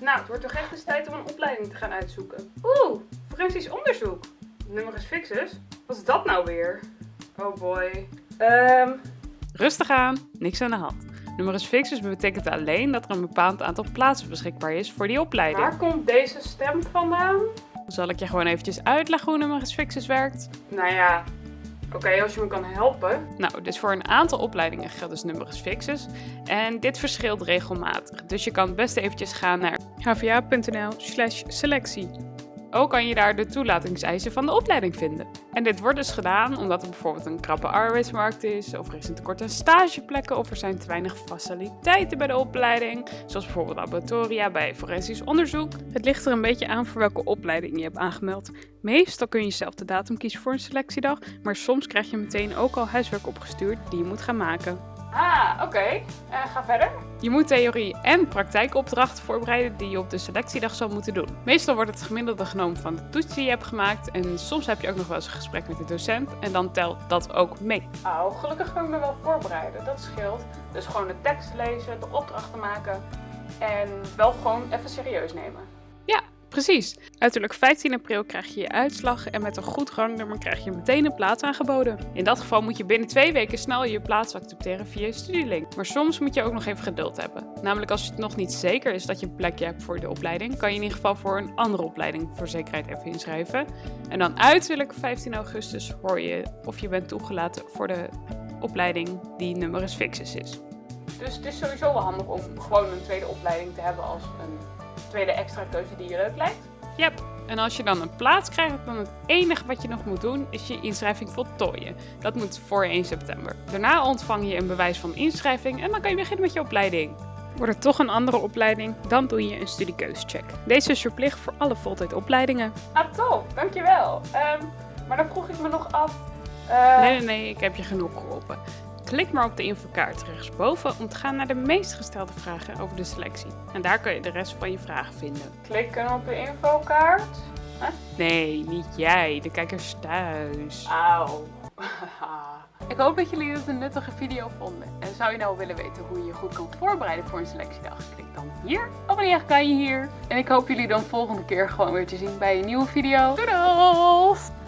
Nou, het wordt toch echt eens tijd om een opleiding te gaan uitzoeken. Oeh, forensisch onderzoek. Numerus fixus? Wat is dat nou weer? Oh boy. Ehm, Rustig aan, niks aan de hand. Numerus fixus betekent alleen dat er een bepaald aantal plaatsen beschikbaar is voor die opleiding. waar komt deze stem vandaan? Zal ik je gewoon eventjes uitleggen hoe numerus fixus werkt? Nou ja, oké, als je me kan helpen. Nou, dus voor een aantal opleidingen geldt dus numerus fixus. En dit verschilt regelmatig. Dus je kan het beste eventjes gaan naar hva.nl slash selectie. Ook kan je daar de toelatingseisen van de opleiding vinden. En dit wordt dus gedaan omdat er bijvoorbeeld een krappe arbeidsmarkt is, of er is een tekort aan stageplekken, of er zijn te weinig faciliteiten bij de opleiding, zoals bijvoorbeeld laboratoria bij forensisch onderzoek. Het ligt er een beetje aan voor welke opleiding je hebt aangemeld. Meestal kun je zelf de datum kiezen voor een selectiedag, maar soms krijg je meteen ook al huiswerk opgestuurd die je moet gaan maken. Ah, oké. Eh, ga verder. Je moet theorie- en praktijkopdrachten voorbereiden die je op de selectiedag zal moeten doen. Meestal wordt het gemiddelde genomen van de toets die je hebt gemaakt en soms heb je ook nog wel eens een gesprek met de docent en dan telt dat ook mee. Oh, gelukkig kan ik me wel voorbereiden. Dat scheelt. Dus gewoon de tekst lezen, de opdrachten maken en wel gewoon even serieus nemen. Ja, precies. Uiterlijk 15 april krijg je je uitslag en met een goed rangnummer krijg je meteen een plaats aangeboden. In dat geval moet je binnen twee weken snel je plaats accepteren via je studielink. Maar soms moet je ook nog even geduld hebben. Namelijk als het nog niet zeker is dat je een plekje hebt voor de opleiding, kan je in ieder geval voor een andere opleiding voor zekerheid even inschrijven. En dan uiterlijk 15 augustus hoor je of je bent toegelaten voor de opleiding die numerus fixus is. Dus het is sowieso wel handig om gewoon een tweede opleiding te hebben als een tweede extra keuze die je leuk lijkt. Yep. En als je dan een plaats krijgt, dan het enige wat je nog moet doen is je inschrijving voltooien. Dat moet voor 1 september. Daarna ontvang je een bewijs van inschrijving en dan kan je beginnen met je opleiding. Wordt er toch een andere opleiding, dan doe je een studiekeuzecheck. Deze is verplicht voor alle voltijdopleidingen. Ah, top. Dankjewel. Ehm maar dan vroeg ik me nog af... eh, Nee, nee, nee, ik heb je genoeg geholpen. Klik maar op de infokaart rechtsboven om te gaan naar de meest gestelde vragen over de selectie. En daar kan je de rest van je vragen vinden. Klikken op de infokaart. Nee, niet jij, de kijkers thuis. Auw. ik hoop dat jullie dit een nuttige video vonden. En zou je nou willen weten hoe je je goed kan voorbereiden voor een selectiedag? Klik dan hier. Abonneer kan je hier. En ik hoop jullie dan volgende keer gewoon weer te zien bij een nieuwe video. Doei!